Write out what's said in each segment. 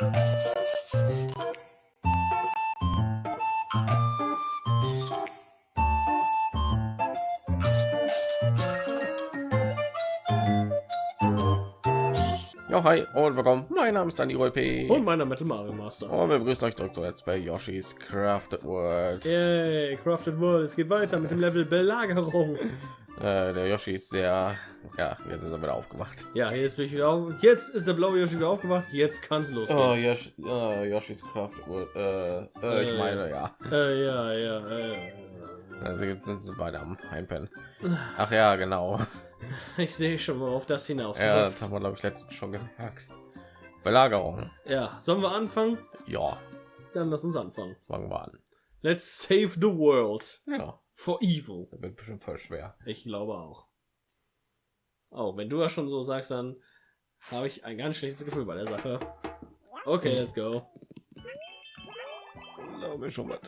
Ja, hi und willkommen. Mein Name ist Dani P. Und meiner Metal Mario Master. Und wir begrüßen euch zurück zu Let's Play Yoshi's Crafted World. Yay, Crafted World. Es geht weiter mit dem Level Belagerung. Äh, der Yoshi ist sehr, ja, jetzt ist er wieder aufgemacht. Ja, jetzt bin ich wieder auf. Jetzt ist der blaue Yoshi wieder aufgewacht. Jetzt kann es losgehen. Oh, Yoshi, oh, Yoshi's World. Äh, äh, ich meine, ja. Ja, ja, äh. Also jetzt sind sie beide am Einpennen. Ach ja, genau. Ich sehe schon mal auf das hinaus. Ja, Ja, das haben wir glaube ich letztens schon gemerkt. Belagerung. ja, sollen wir anfangen? Ja, Dann lass uns anfangen. fangen wir an. Let's save the world Ja, for evil. das wird bestimmt voll schwer. Ich glaube auch. Oh, wenn du das schon so sagst, dann habe ich ein ganz schlechtes Gefühl bei der Sache. Okay, let's go. Glaube schon was.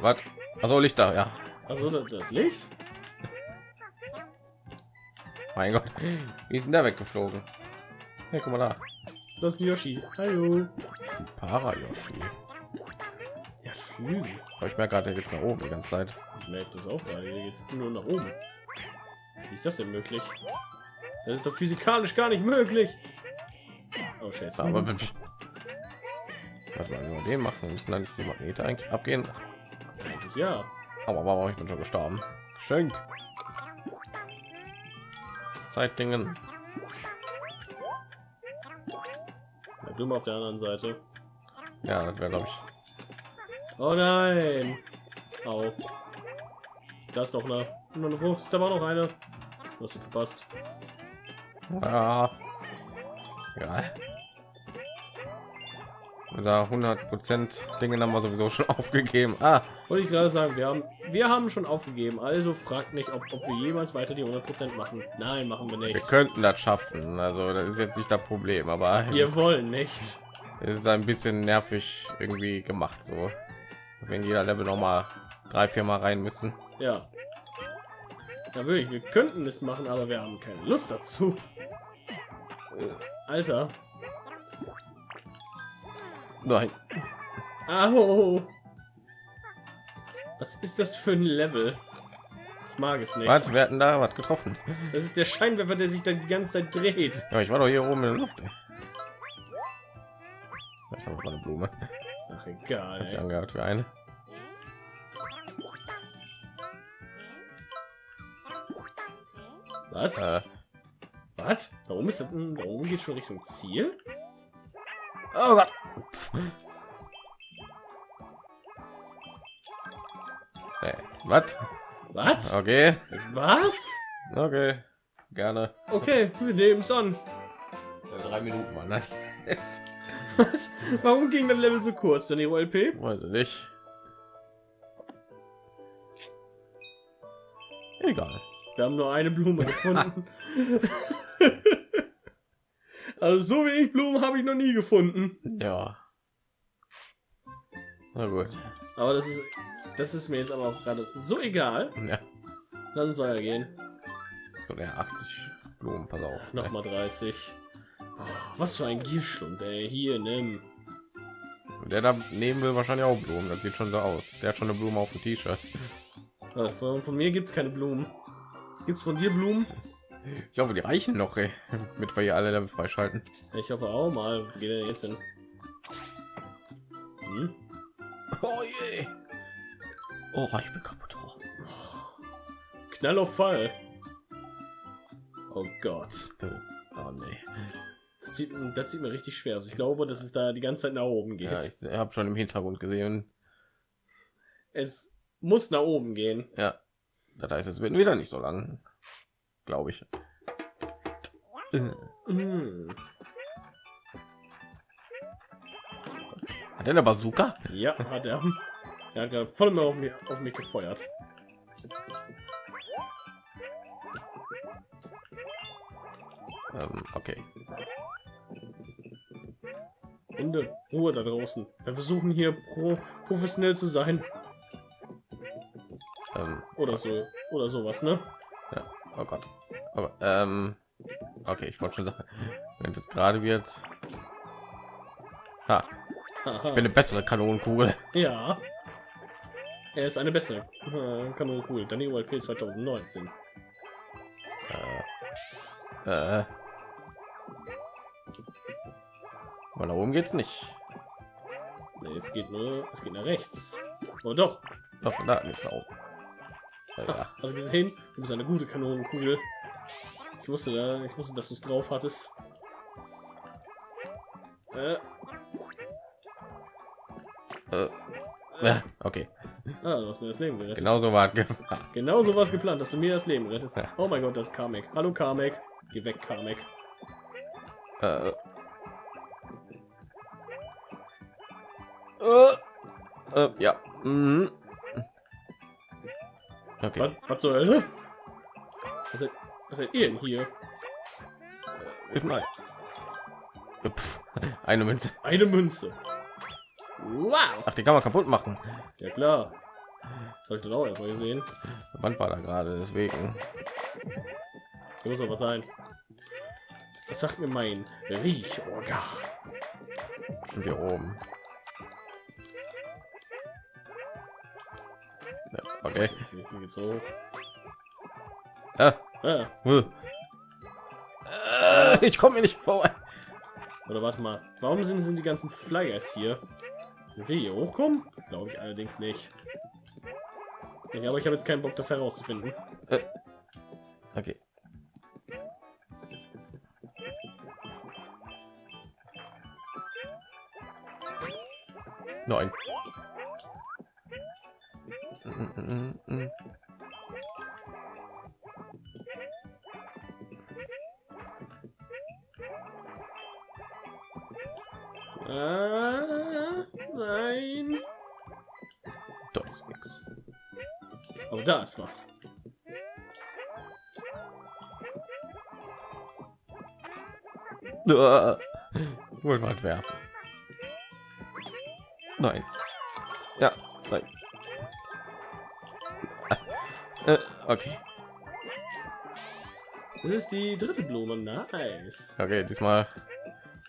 Was? Also Lichter, ja. Also das Licht? Mein Gott, wie ist denn der weggeflogen? Hey, guck mal da. Das ist Yoshi. Hallo. Para Yoshi. Ja, Flügel. Aber ich merke gerade, der geht's nach oben die ganze Zeit. Ich merke das auch gerade. Hier geht's nur nach oben. Wie ist das denn möglich? Das ist doch physikalisch gar nicht möglich. Oh shit. Aber wenn ich was wir nur den machen, müssen dann nicht die Magnete eigentlich abgehen. Ja. Aber warum ich bin schon gestorben? Geschenkt. Zeitdingen. Bleib du mal auf der anderen Seite. Ja, das wäre glaube ich. Oh nein. Au. Da ist noch eine, noch eine Frucht. Da war noch eine. Was du verpasst. Ah. Ja. Unser 100 Prozent Dinge haben wir sowieso schon aufgegeben. Ah, Wollte ich gerade sagen, wir haben, wir haben schon aufgegeben. Also fragt nicht, ob, ob wir jemals weiter die 100% machen. Nein, machen wir wir nicht. könnten das schaffen. Also das ist jetzt nicht das Problem, aber Wir wollen nicht. es ist ein bisschen nervig irgendwie gemacht. So, wenn jeder Level noch mal drei, vier Mal rein müssen. Ja. Ja, wirklich, wir könnten es machen, aber wir haben keine Lust dazu. Alter. Nein. Au. Was ist das für ein Level? Ich mag es nicht. Was? Wir hatten da was getroffen. Das ist der Scheinwerfer, der sich dann die ganze Zeit dreht. Ja, ich war doch hier oben in der Luft. Ich habe eine Blume. Ach, egal. Hat sie angehört für eine. Was? Äh, Was? Da oben ist das, da oben geht schon Richtung Ziel? oh Gott. Äh, was? Was? Okay. Was? Okay. Gerne. Okay, wir nehmen es an. Ja, drei Minuten mal. Ne? Warum ging das Level so kurz, dann LP? Weiß ich nicht. Egal. Wir haben nur eine Blume gefunden. also so wenig Blumen habe ich noch nie gefunden. Ja. Na gut. Aber das ist das ist mir jetzt aber auch gerade so egal. Ja. Dann soll er gehen. Jetzt kommt ja 80 Blumen. Pass auf. Noch mal 30. Oh, was für ein Gierschlund, ey. Hier, nimm. Der da neben will wahrscheinlich auch Blumen. Das sieht schon so aus. Der hat schon eine Blume auf dem T-Shirt. Von, von mir gibt's keine Blumen. Gibt's von dir Blumen? Ich hoffe, die reichen noch, ey. Mit wir hier alle Level freischalten. Ich hoffe auch mal. Wo geht er jetzt hin? Hm? Oh je. Oh, ich bin kaputt. Oh. Knall auf Fall. Oh Gott. Oh nee. Das sieht, das sieht mir richtig schwer aus. Ich glaube, dass es da die ganze Zeit nach oben geht. Ja, ich habe schon im Hintergrund gesehen. es muss nach oben gehen. Ja. Das heißt, es wird wieder nicht so lang. Glaube ich. Hm. Hat der eine Bazooka? Ja, hat er. Er hat gerade voll auf mich, auf mich gefeuert. Ähm, okay. Hunde, Ruhe da draußen. Wir versuchen hier pro professionell zu sein. Ähm, Oder so. Oder sowas, ne? oh Gott. Aber, ähm, okay, ich wollte schon sagen, wenn jetzt gerade wird. Ha, ich bin eine bessere Kanonenkugel. Ja. Er ist eine bessere äh, Kanonenkugel. Dann die ULP 2019. Äh, aber nach oben geht's nicht. Nee, es geht nur, es geht nach rechts. Oh doch. Doch, da geht's nach oben. Äh, Ja. Hast du gesehen? Du bist eine gute Kanonenkugel. Ich wusste da, ich wusste, dass du es drauf hattest. Äh, Äh, ja, okay. ah, du hast mir das Leben gerettet. Genau so war es. Genau so was geplant, dass du mir das Leben rettest. Ja. Oh mein Gott, das ist Kamek. Hallo Kamek. Geh weg, Kamek. Äh, äh, äh, ja. Mhm. Okay. Was, was zur Hölle? Seid, was seid ihr denn hier? Hilf mal. Pff, eine Münze. Eine Münze. Wow. Ach, die kann man kaputt machen. Ja klar. Sollte auch erstmal gesehen. Die Wand war da gerade, deswegen. Hier muss doch was sein. Das sagt mir mein Riechorgan. Sind wir oben. Okay. Hier geht's hoch. Ah. Äh, ich komme mir nicht vorbei. oder warte mal. Warum sind, sind die ganzen Flyers hier? Sind wir hier hochkommen? Glaube ich allerdings nicht. Ja, aber ich habe jetzt keinen Bock, das herauszufinden. Okay. Neun. Ah, nein. Da ist nix. Aber da ist was. Uah. Wohl mal werfen. Nein. Ja, nein. Ah. Äh, okay. Das ist die dritte Blume. Nice. Okay, diesmal.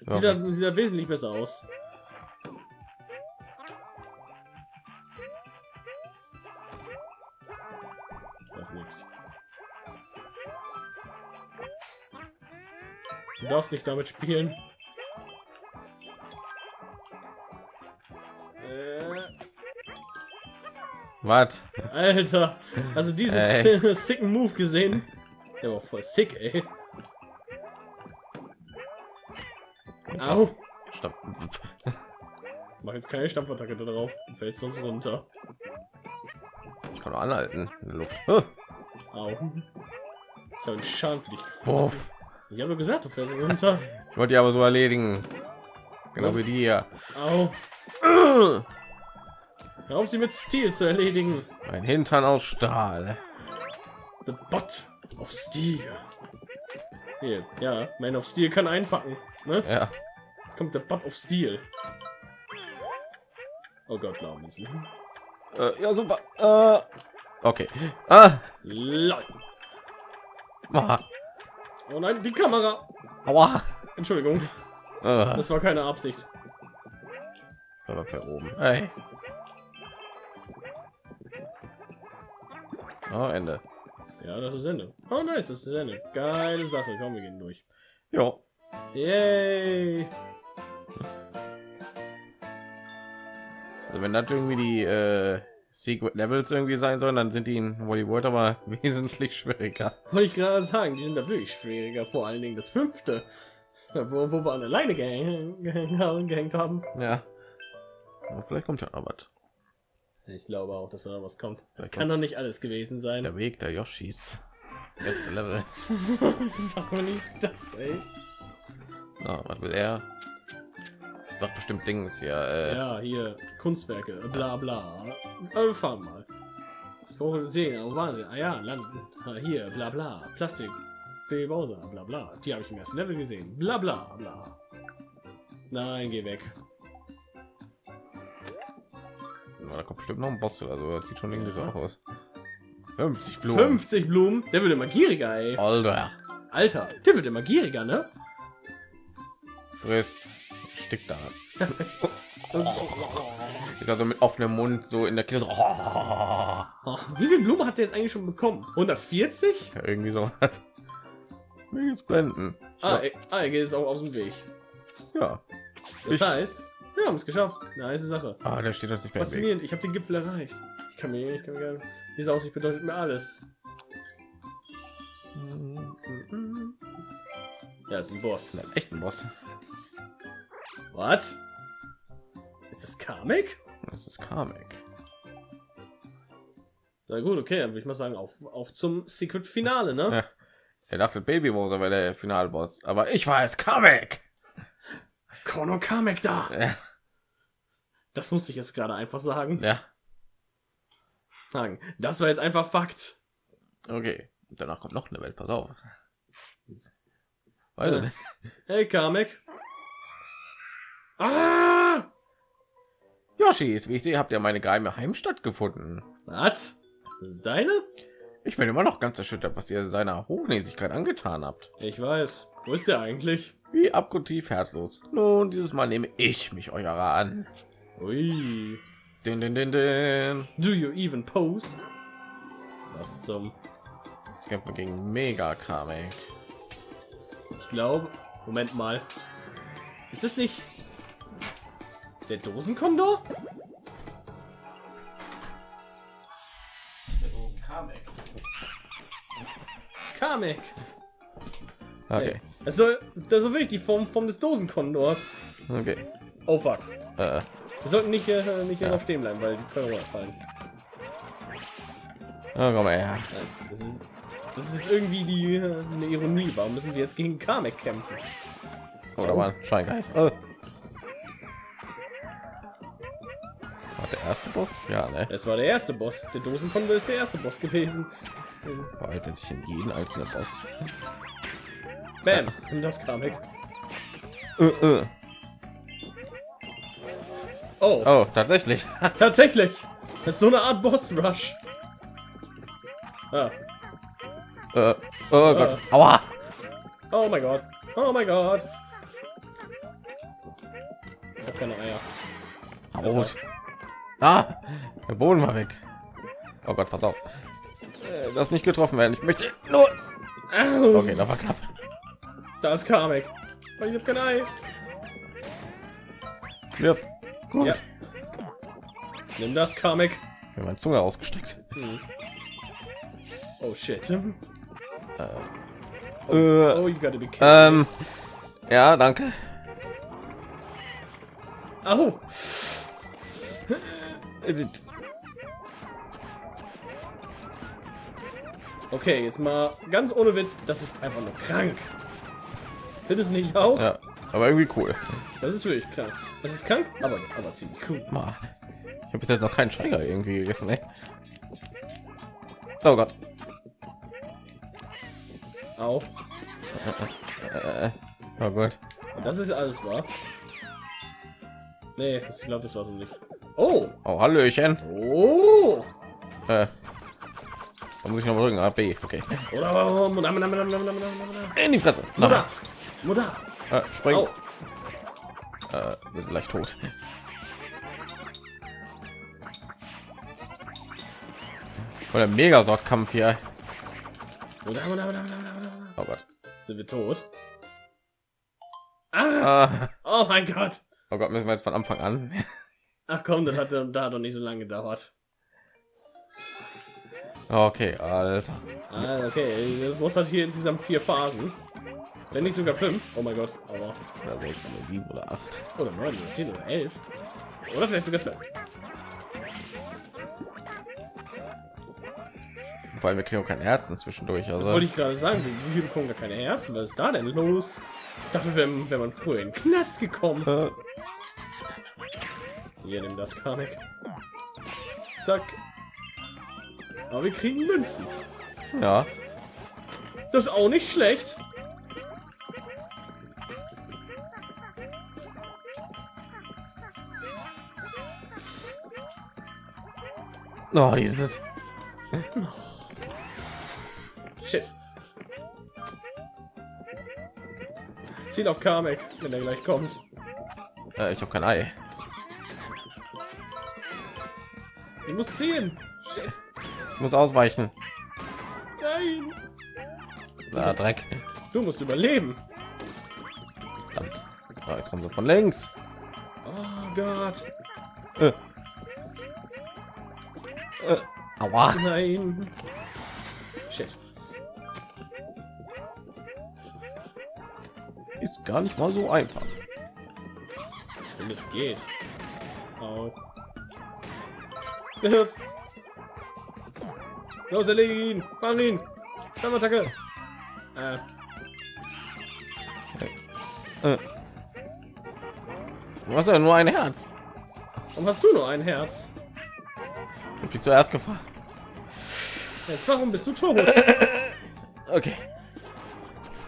Sieht da, sieht da wesentlich besser aus. Das ist nix. Du darfst nicht damit spielen. Äh, Was? Alter, also diesen sicken Move gesehen. Der war voll sick, ey. Au. Stopp. Mach jetzt keine Stampfattacke da drauf. Du fällst sonst runter. Ich kann nur anhalten in der Luft. Oh, Au. Ich habe einen Schaden für dich. Wuff. Ich habe gesagt, du fällst runter. Ich wollte die aber so erledigen. Genau wie die hier. Au. Hör auf, sie mit Stil zu erledigen. Ein Hintern aus Stahl. The Bot of Steel. Hier, ja, Man of Steel kann einpacken. Ne? Ja. Jetzt kommt der Bot of Steel. Oh Gott, blau müssen. Äh, ja, super. Äh, okay. Ah. Lol. Ah. Oh nein, die Kamera. Aua. Entschuldigung, Äh, das war keine Absicht. aber für oben. Hey. Oh, Ende. Ja, das ist Ende. Oh nice, das ist Ende. Geile Sache. Komm, wir gehen durch. Ja. Yay. Also wenn das irgendwie die äh, Secret Levels irgendwie sein sollen, dann sind die in Wally World aber wesentlich schwieriger. Wollte ich gerade sagen, die sind da wirklich schwieriger. Vor allen Dingen das fünfte. Wo, wo wir an alleine gehäng, gehäng, gehängt haben. Ja. Aber vielleicht kommt ja noch was. Ich glaube auch, dass da was kommt. Vielleicht Kann doch nicht alles gewesen sein. der Weg der Yoshis. Letzte Level. Sag mir nicht das, ey. So, was will er? Doch bestimmt Dings hier. Äh, Ja, hier, Kunstwerke, bla bla. Äh, fahren mal. Ich brauche sehen, wo waren sie? Ah ja, landen. Ah, hier, bla bla. Plastik. Die Bowser, bla bla. Die habe ich im ersten Level gesehen. Bla bla bla. Nein, geh weg. da kommt bestimmt noch ein Boss oder so. Das sieht schon irgendwie so Ja. aus. 50 Blumen. 50 Blumen. Der wird immer gieriger, ey. Alter. Alter, der wird immer gieriger, ne? Friss. Stick da. Ist also mit offenem Mund so in der Kiste. wie viele Blumen hat der jetzt eigentlich schon bekommen? 140? Ja, irgendwie so. Jetzt blenden. Ah, er, ah, er geht jetzt auch aus dem Weg. ja. Das Ich- heißt, wir haben es geschafft. Nice Sache. Ah, der steht uns nicht mehr. Faszinierend, ich habe den Gipfel erreicht. Ich kann mir, ich kann mir gerne. Diese Aussicht bedeutet mir alles. Ja, ist ein Boss. Das ist echt ein Boss. Was? Ist das Kamek? Das ist Kamek. Na gut, okay, dann würde ich mal sagen, auf, auf zum Secret Finale, ne? Ja. Er dachte, Baby Bowser wäre der Finalboss, aber ich war es Kamek. Kono Kamek da! Ja. Das musste ich jetzt gerade einfach sagen. ja. Sagen. Das war jetzt einfach Fakt. Okay. Danach kommt noch eine Welt. Pass auf. Weiß nicht. Hey Kamek. Ah! Yoshis, wie ich sehe, habt ihr meine geheime Heimstatt gefunden. Was? Das ist deine? Ich bin immer noch ganz erschüttert, was ihr seiner Hochnäsigkeit angetan habt. Ich weiß. Wo ist der eigentlich? Wie abgrundtief herzlos. Nun, dieses Mal nehme ich mich eurer an. Ui. Din, din, din, din. Do you even pose? Was zum... Kämpfen wir gegen Mega Kamek. Ich glaube... Moment mal. Ist es nicht... Der Dosenkondor? Kamek. Okay. Das soll, das soll wirklich die Form, Form des Dosenkondors. Okay. Oh fuck. Äh, Wir sollten nicht, äh, nicht hier Ja. stehen bleiben, weil die können runterfallen. oh, komm mal her. Das ist, das ist jetzt irgendwie die äh, eine Ironie. Warum müssen wir jetzt gegen Kamek kämpfen? Oder mal Scheingeist. Oh. War der erste Boss? Ja, ne? Es war der erste Boss. Der Dosenkondor ist der erste Boss gewesen. Verhaltet sich in jeden einzelnen Boss. Bam. Und das Kamek. Äh, äh. Oh, Oh, tatsächlich. tatsächlich. Das ist so eine Art Boss-Rush. Ah. äh, oh Gott. Aua. Oh mein Gott. Oh mein Gott. Ich hab keine Eier. Rot. Ah, der Boden war weg. Oh Gott, pass auf. Äh, Das nicht getroffen werden. Ich möchte nur. Okay, das war knapp. Da ist Kamek. Oh, Ich hab kein Ei. Wirf. Gut. Ja. Nimm das, Kamek. Ich habe meine Zunge ausgestreckt. Hm. Oh shit. Äh, Oh, you gotta be kidding. ähm. Ja, danke. Au. Okay, jetzt mal ganz ohne Witz. Das ist einfach nur krank. Findest du nicht auch? Ja, aber irgendwie cool. Das ist wirklich krank. Das ist krank, aber, aber ziemlich cool. Ich habe bis jetzt noch keinen Schreiger irgendwie gegessen, ey. Oh Gott. Au. Äh, oh Gott. Und das ist alles wahr. Nee, ich glaube, das war so nicht. Oh. Oh, Hallöchen. Oh. Äh, da muss ich noch drücken. A, B. Okay. Oh. In die Fresse. Mutter. Mutter. Äh, spring. Au. Äh, leicht tot. Oder Megasort-Kampf hier. Oh Gott. Sind wir tot? Ah. Ah, Oh mein Gott. oh Gott, müssen wir jetzt von Anfang an. Ach komm, das hat, da hat doch nicht so lange gedauert. Okay, Alter. Ah, okay. Das Boss hat hier insgesamt vier Phasen. Wenn nicht sogar fünf. Oh mein Gott. Aber. Oder sechs oder sieben oder acht. Oder neun oder zehn oder elf. Oder vielleicht sogar zwölf. Vor allem wir kriegen auch kein Herzen zwischendurch. Also Wollte ich gerade sagen, wir- wir bekommen gar keine Herzen. Was ist da denn los? Dafür wäre wär man früher in den Knast gekommen. Hier, nimm das Kamek. Zack. Aber wir kriegen Münzen. ja. Das ist auch nicht schlecht. Oh, dieses. Shit. Ziel auf Kamek, wenn er gleich kommt. Äh, ich habe kein Ei. Ich muss ziehen. Shit. Ich muss ausweichen. Nein. Na, Dreck. Du musst überleben. Verdammt. Ah, jetzt kommen sie von links. Oh Gott. Äh. Äh. Aua. Nein. Shit. Ist gar nicht mal so einfach. Ich finde es geht. Au. Hilf. Los, erlege ihn. Fang ihn. Attacke. Äh, Äh. Du hast ja nur ein Herz. warum hast du nur ein Herz? Ich hab dich zuerst gefragt. Jetzt, warum bist du tot? Okay.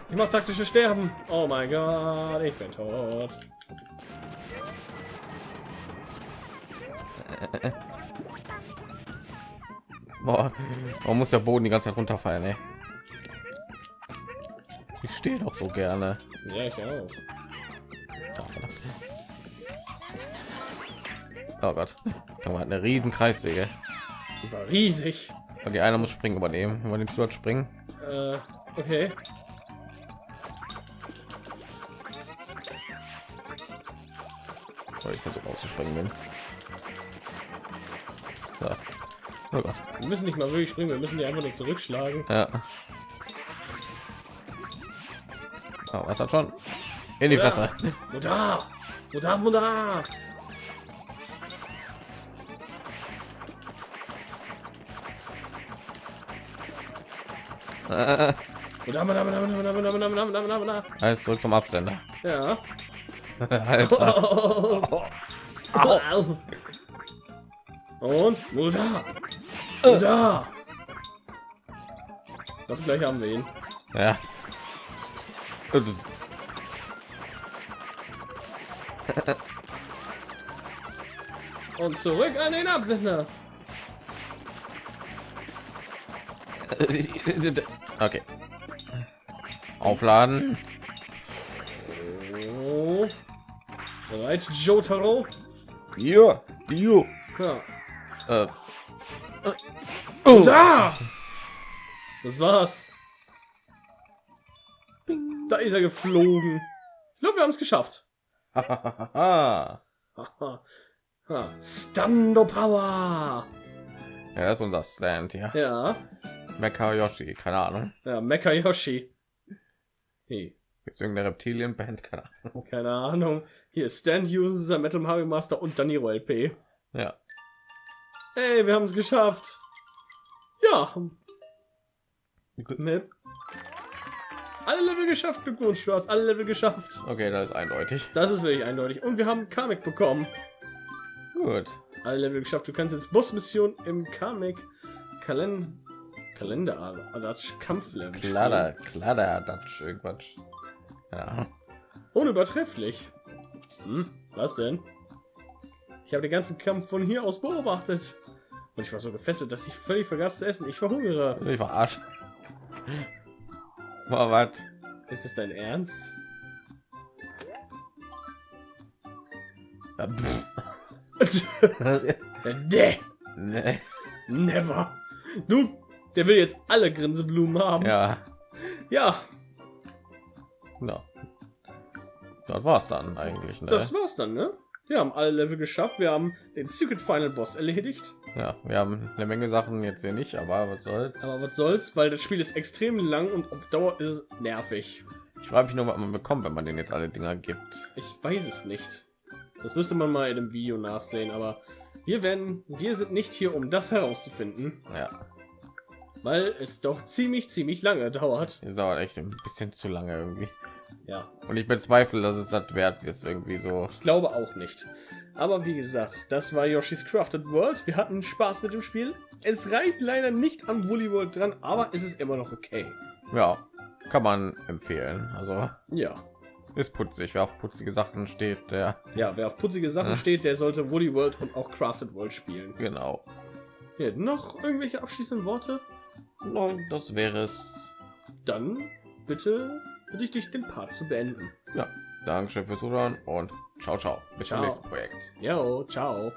Ich mach taktische Sterben. Oh mein Gott, ich bin tot. Boah, warum muss der Boden die ganze Zeit runterfallen, ey? Ich stehe doch so gerne. Ja, ich auch. Oh Gott, da war eine riesen Kreissäge. Die war riesig. Okay, einer muss springen übernehmen. Übernimmst du als springen? Äh, okay. Weil ich versuche auszuspringen bin. Oh wir müssen nicht mal wirklich springen, wir müssen die einfach nur zurückschlagen. Ja. Oh, was hat schon? In die Muda. Fresse. Muda. Muda, Muda. Alles zurück zum Absender. Ja. Alter. Oh, oh, oh, Und Muda. Mutter! Ich glaube, gleich haben wir ihn. Ja. Und zurück an den Absender. Okay. Aufladen. Oh. Bereit, Jotaro? Hier, Dio. Ja. Äh. Oh. Da! Das war's. Da ist er geflogen. Ich glaube, wir haben es geschafft. ja. Stando Power. das ist unser Stand hier. Ja. Mecha Yoshi, keine Ahnung. Ja, Mecha Yoshi. Hey, Gibt es irgendeine Reptilienband? Keine Ahnung. keine Ahnung. Hier Stand User Metal Mario Master und Daniro LP. Ja. Hey, wir haben es geschafft. Ja. Mit alle Level geschafft, Glückwunsch, du hast alle Level geschafft. Okay, das ist eindeutig. Das ist wirklich eindeutig. Und wir haben Kamek bekommen. Gut. Alle Level geschafft. Du kannst jetzt Bossmission im Kamek Kalen Kalender Adatsch Kampflevel. Klader, Klader, Dutch, irgendwas. Ja. Unübertrefflich. Hm, was denn? Ich habe den ganzen Kampf von hier aus beobachtet. Und ich war so gefesselt, dass ich völlig vergaß zu essen. Ich verhungere. Ich. War was? Ist es dein Ernst? Ja, nee, nee. never. Du, der will jetzt alle Grinseblumen haben. Ja. ja Ja. Das war's dann eigentlich, ne? das war's dann, ne? Wir haben alle Level geschafft. Wir haben den Secret Final Boss erledigt. Ja, wir haben eine Menge Sachen jetzt hier nicht, aber was soll's. Aber was soll's, weil das Spiel ist extrem lang und auf Dauer ist es nervig. Ich frage mich nur, was man bekommt, wenn man den jetzt alle Dinger gibt. Ich weiß es nicht. Das müsste man mal in dem Video nachsehen, aber wir werden, wir sind nicht hier, um das herauszufinden, Ja, weil es doch ziemlich, ziemlich lange dauert. das dauert echt ein bisschen zu lange irgendwie. Ja, Und ich bezweifle, dass es das wert ist, irgendwie so. ich glaube auch nicht. Aber wie gesagt, das war Yoshi's Crafted World. Wir hatten Spaß mit dem Spiel. Es reicht leider nicht am Woolly World dran, aber es ist immer noch okay. Ja, kann man empfehlen. Also Ja, ist putzig. Wer auf putzige Sachen steht, der ja, wer auf putzige Sachen Ja. steht, der sollte Woolly World und auch Crafted World spielen. genau. Hier, noch irgendwelche abschließenden Worte? Nein, das wäre es dann bitte bitte ich dich den Part zu beenden. Ja, Dankeschön fürs Zuhören und ciao, ciao. Bis zum nächsten Projekt. Jo, ciao.